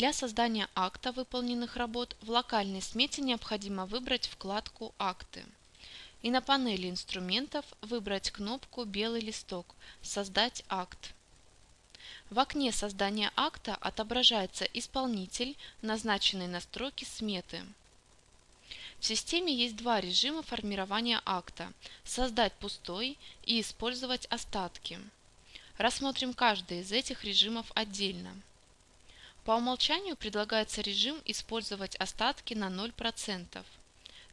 Для создания акта выполненных работ в локальной смете необходимо выбрать вкладку «Акты» и на панели инструментов выбрать кнопку «Белый листок» «Создать акт». В окне создания акта отображается исполнитель, назначенный на строке сметы. В системе есть два режима формирования акта – создать пустой и использовать остатки. Рассмотрим каждый из этих режимов отдельно. По умолчанию предлагается режим использовать остатки на 0%.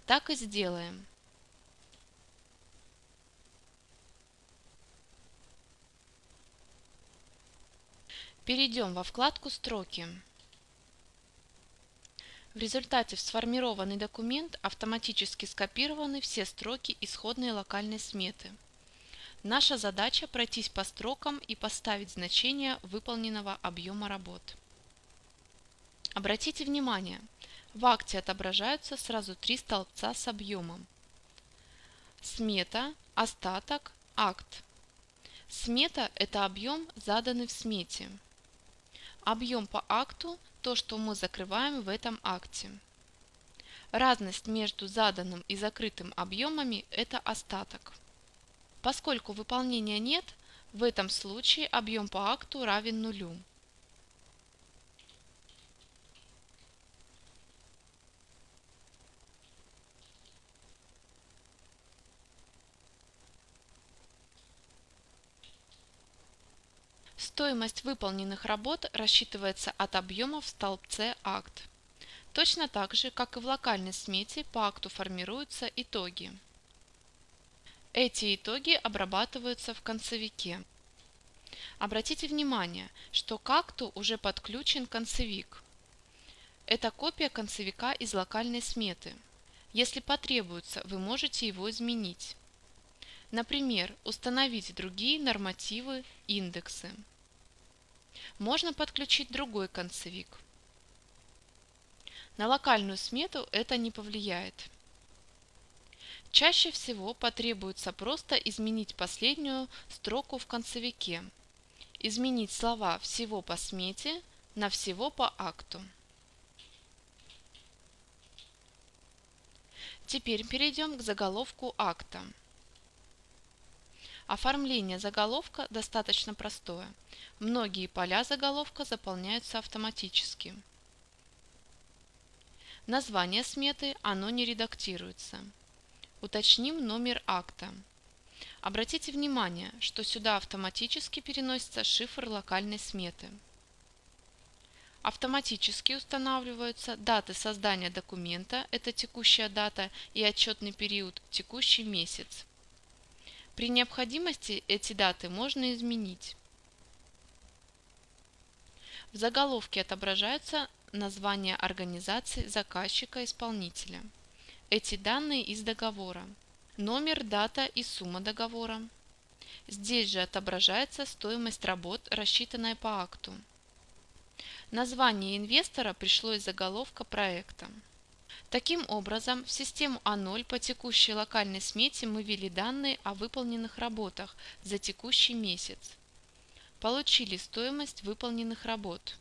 Так и сделаем. Перейдем во вкладку «Строки». В результате в сформированный документ автоматически скопированы все строки исходной локальной сметы. Наша задача пройтись по строкам и поставить значение выполненного объема работ. Обратите внимание, в акте отображаются сразу три столбца с объемом. Смета, остаток, акт. Смета – это объем, заданный в смете. Объем по акту – то, что мы закрываем в этом акте. Разность между заданным и закрытым объемами – это остаток. Поскольку выполнения нет, в этом случае объем по акту равен нулю. Стоимость выполненных работ рассчитывается от объема в столбце «Акт». Точно так же, как и в локальной смете, по акту формируются итоги. Эти итоги обрабатываются в концевике. Обратите внимание, что к акту уже подключен концевик. Это копия концевика из локальной сметы. Если потребуется, вы можете его изменить. Например, установить другие нормативы, индексы можно подключить другой концевик. На локальную смету это не повлияет. Чаще всего потребуется просто изменить последнюю строку в концевике. Изменить слова «всего по смете» на «всего по акту». Теперь перейдем к заголовку акта. Оформление заголовка достаточно простое. Многие поля заголовка заполняются автоматически. Название сметы, оно не редактируется. Уточним номер акта. Обратите внимание, что сюда автоматически переносится шифр локальной сметы. Автоматически устанавливаются даты создания документа, это текущая дата и отчетный период, текущий месяц. При необходимости эти даты можно изменить. В заголовке отображаются названия организации заказчика-исполнителя. Эти данные из договора. Номер, дата и сумма договора. Здесь же отображается стоимость работ, рассчитанная по акту. Название инвестора пришло из заголовка проекта. Таким образом, в систему А0 по текущей локальной смете мы ввели данные о выполненных работах за текущий месяц. Получили стоимость выполненных работ.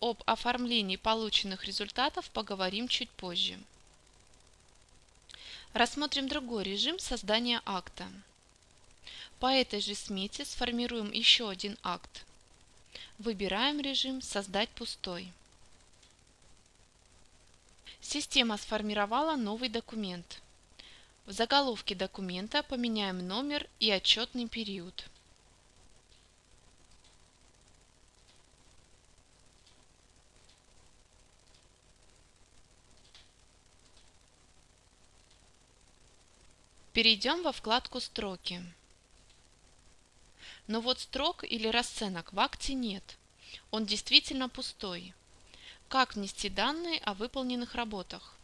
Об оформлении полученных результатов поговорим чуть позже. Рассмотрим другой режим создания акта. По этой же смете сформируем еще один акт. Выбираем режим «Создать пустой». Система сформировала новый документ. В заголовке документа поменяем номер и отчетный период. Перейдем во вкладку «Строки». Но вот строк или расценок в акте нет. Он действительно пустой. Как внести данные о выполненных работах?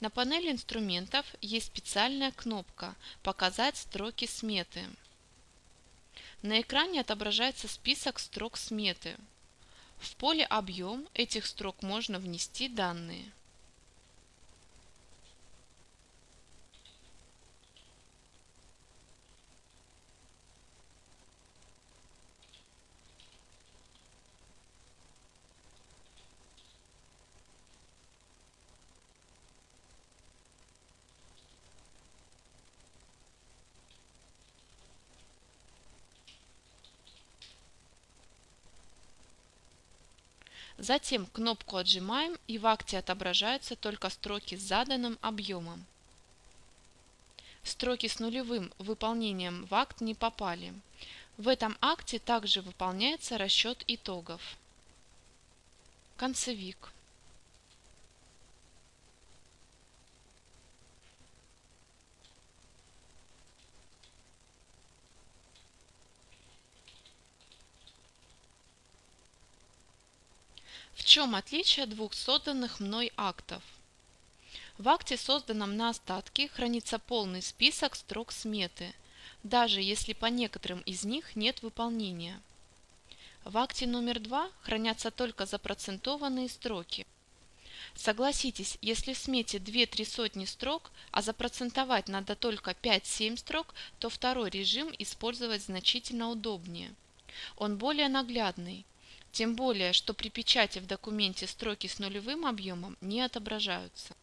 На панели инструментов есть специальная кнопка «Показать строки сметы». На экране отображается список строк сметы. В поле «Объем» этих строк можно внести данные. Затем кнопку отжимаем и в акте отображаются только строки с заданным объемом. Строки с нулевым выполнением в акт не попали. В этом акте также выполняется расчет итогов. Концевик. В чем отличие двух созданных мной актов? В акте, созданном на остатки, хранится полный список строк сметы, даже если по некоторым из них нет выполнения. В акте номер 2 хранятся только запроцентованные строки. Согласитесь, если в смете 2-3 сотни строк, а запроцентовать надо только 5-7 строк, то второй режим использовать значительно удобнее. Он более наглядный, тем более, что при печати в документе строки с нулевым объемом не отображаются.